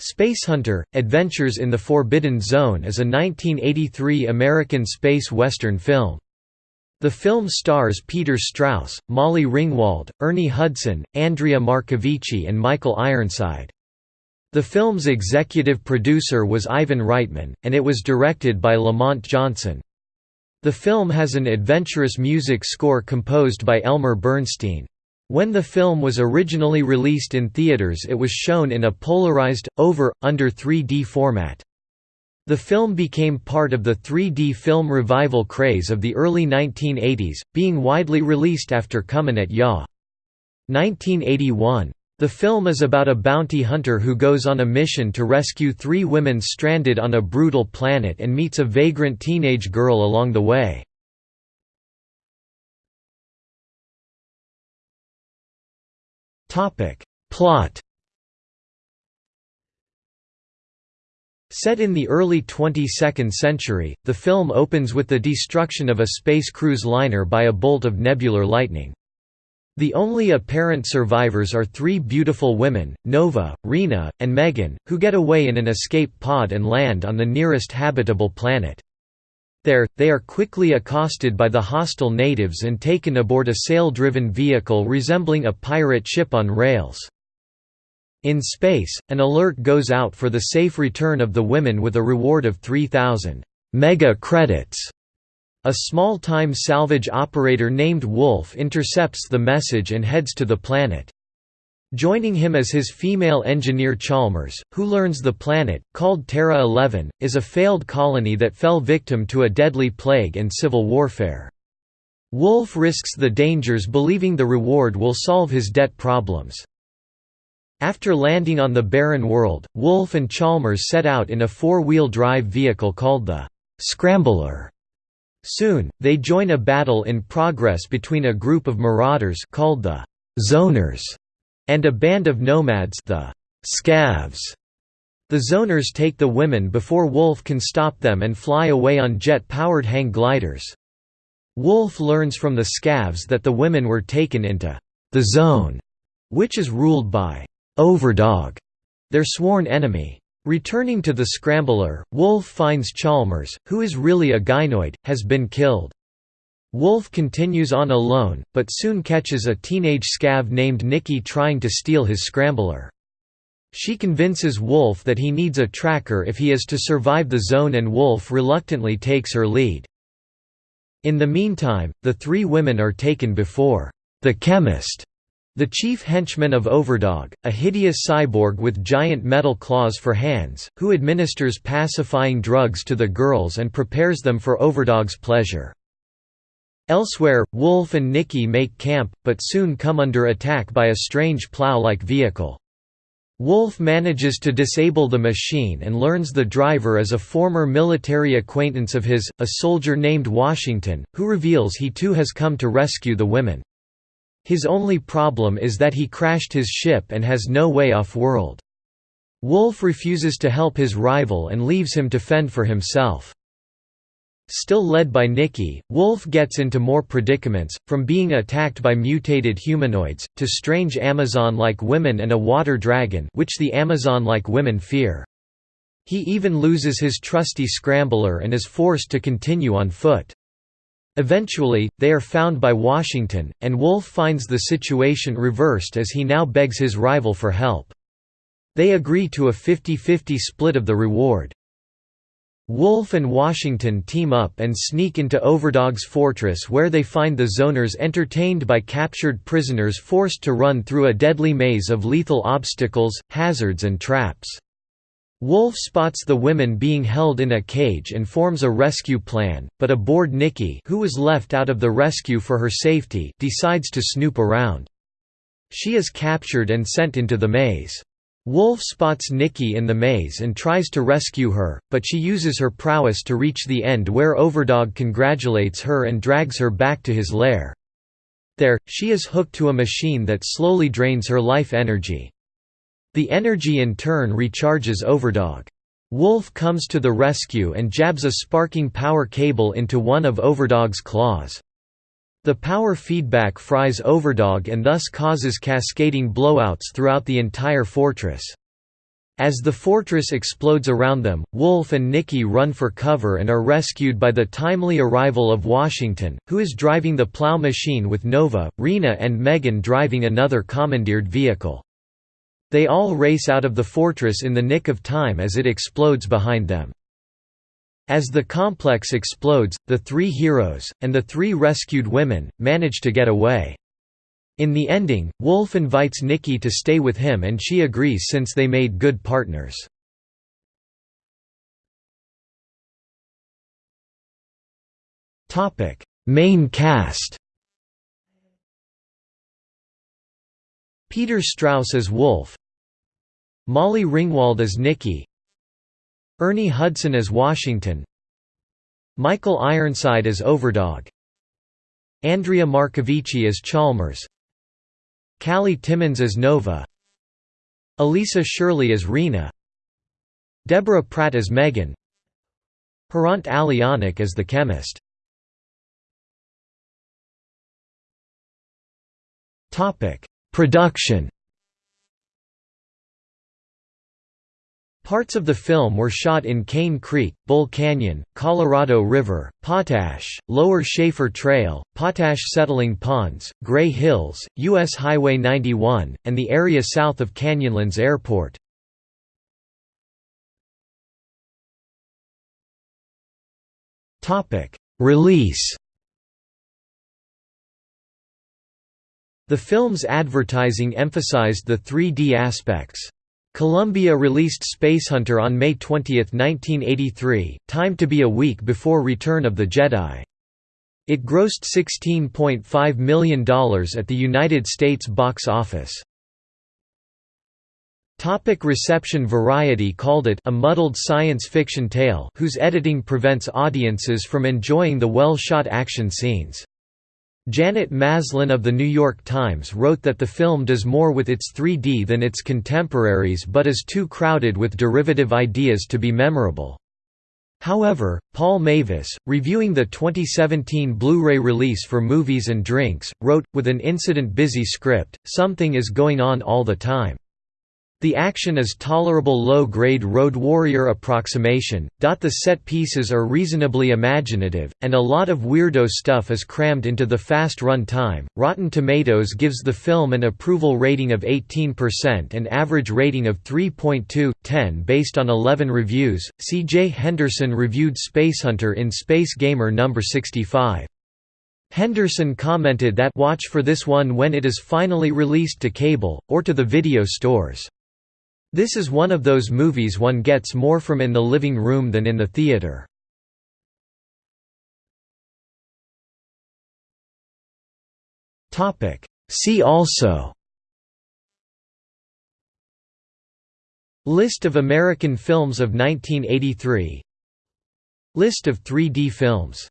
Spacehunter – Adventures in the Forbidden Zone is a 1983 American space western film. The film stars Peter Strauss, Molly Ringwald, Ernie Hudson, Andrea Marcovicci and Michael Ironside. The film's executive producer was Ivan Reitman, and it was directed by Lamont Johnson. The film has an adventurous music score composed by Elmer Bernstein. When the film was originally released in theaters it was shown in a polarized, over, under 3D format. The film became part of the 3D film revival craze of the early 1980s, being widely released after Comin at Ya! 1981. The film is about a bounty hunter who goes on a mission to rescue three women stranded on a brutal planet and meets a vagrant teenage girl along the way. Plot Set in the early 22nd century, the film opens with the destruction of a space cruise liner by a bolt of nebular lightning. The only apparent survivors are three beautiful women, Nova, Rena, and Megan, who get away in an escape pod and land on the nearest habitable planet. There, they are quickly accosted by the hostile natives and taken aboard a sail-driven vehicle resembling a pirate ship on rails. In space, an alert goes out for the safe return of the women with a reward of 3,000 mega credits. A small-time salvage operator named Wolf intercepts the message and heads to the planet. Joining him as his female engineer Chalmers, who learns the planet, called Terra 11, is a failed colony that fell victim to a deadly plague and civil warfare. Wolf risks the dangers believing the reward will solve his debt problems. After landing on the barren world, Wolf and Chalmers set out in a four-wheel drive vehicle called the Scrambler. Soon, they join a battle in progress between a group of marauders called the Zoners and a band of nomads the Scavs. The zoners take the women before Wolf can stop them and fly away on jet-powered hang gliders. Wolf learns from the Scavs that the women were taken into the Zone, which is ruled by Overdog, their sworn enemy. Returning to the Scrambler, Wolf finds Chalmers, who is really a gynoid, has been killed. Wolf continues on alone, but soon catches a teenage scav named Nikki trying to steal his scrambler. She convinces Wolf that he needs a tracker if he is to survive the zone and Wolf reluctantly takes her lead. In the meantime, the three women are taken before the chemist, the chief henchman of Overdog, a hideous cyborg with giant metal claws for hands, who administers pacifying drugs to the girls and prepares them for Overdog's pleasure. Elsewhere, Wolf and Nikki make camp, but soon come under attack by a strange plow-like vehicle. Wolf manages to disable the machine and learns the driver is a former military acquaintance of his, a soldier named Washington, who reveals he too has come to rescue the women. His only problem is that he crashed his ship and has no way off-world. Wolf refuses to help his rival and leaves him to fend for himself. Still led by Nikki, Wolf gets into more predicaments, from being attacked by mutated humanoids, to strange Amazon-like women and a water dragon which the Amazon-like women fear. He even loses his trusty scrambler and is forced to continue on foot. Eventually, they are found by Washington, and Wolf finds the situation reversed as he now begs his rival for help. They agree to a 50-50 split of the reward. Wolf and Washington team up and sneak into Overdog's fortress where they find the zoners entertained by captured prisoners forced to run through a deadly maze of lethal obstacles, hazards and traps. Wolf spots the women being held in a cage and forms a rescue plan, but aboard Nikki who was left out of the rescue for her safety decides to snoop around. She is captured and sent into the maze. Wolf spots Nikki in the maze and tries to rescue her, but she uses her prowess to reach the end where Overdog congratulates her and drags her back to his lair. There, she is hooked to a machine that slowly drains her life energy. The energy in turn recharges Overdog. Wolf comes to the rescue and jabs a sparking power cable into one of Overdog's claws. The power feedback fries Overdog and thus causes cascading blowouts throughout the entire fortress. As the fortress explodes around them, Wolf and Nikki run for cover and are rescued by the timely arrival of Washington, who is driving the plow machine with Nova, Rena and Megan driving another commandeered vehicle. They all race out of the fortress in the nick of time as it explodes behind them. As the complex explodes, the three heroes, and the three rescued women, manage to get away. In the ending, Wolf invites Nikki to stay with him and she agrees since they made good partners. Main cast Peter Strauss as Wolf Molly Ringwald as Nikki Ernie Hudson as Washington. Michael Ironside as Overdog. Andrea Marcovicci as Chalmers. Cali Timmins as Nova. Elisa Shirley as Rena. Deborah Pratt as Megan. Hrant Alianak as the chemist. Production Parts of the film were shot in Cane Creek, Bull Canyon, Colorado River, Potash, Lower Shafer Trail, Potash Settling Ponds, Gray Hills, U.S. Highway 91, and the area south of Canyonlands Airport. Release The film's advertising emphasized the 3D aspects. Columbia released Spacehunter on May 20, 1983, timed to be a week before Return of the Jedi. It grossed $16.5 million at the United States box office. Topic reception Variety called it a muddled science fiction tale whose editing prevents audiences from enjoying the well-shot action scenes. Janet Maslin of The New York Times wrote that the film does more with its 3D than its contemporaries but is too crowded with derivative ideas to be memorable. However, Paul Mavis, reviewing the 2017 Blu-ray release for Movies and Drinks, wrote, with an incident-busy script, something is going on all the time. The action is tolerable low-grade Road Warrior approximation, the set pieces are reasonably imaginative, and a lot of weirdo stuff is crammed into the fast run time. Rotten Tomatoes gives the film an approval rating of 18% and average rating of 3.2/10 based on 11 reviews. C.J. Henderson reviewed Spacehunter in Space Gamer number 65. Henderson commented that watch for this one when it is finally released to cable, or to the video stores. This is one of those movies one gets more from in the living room than in the theater. See also. List of American films of 1983 List of 3D films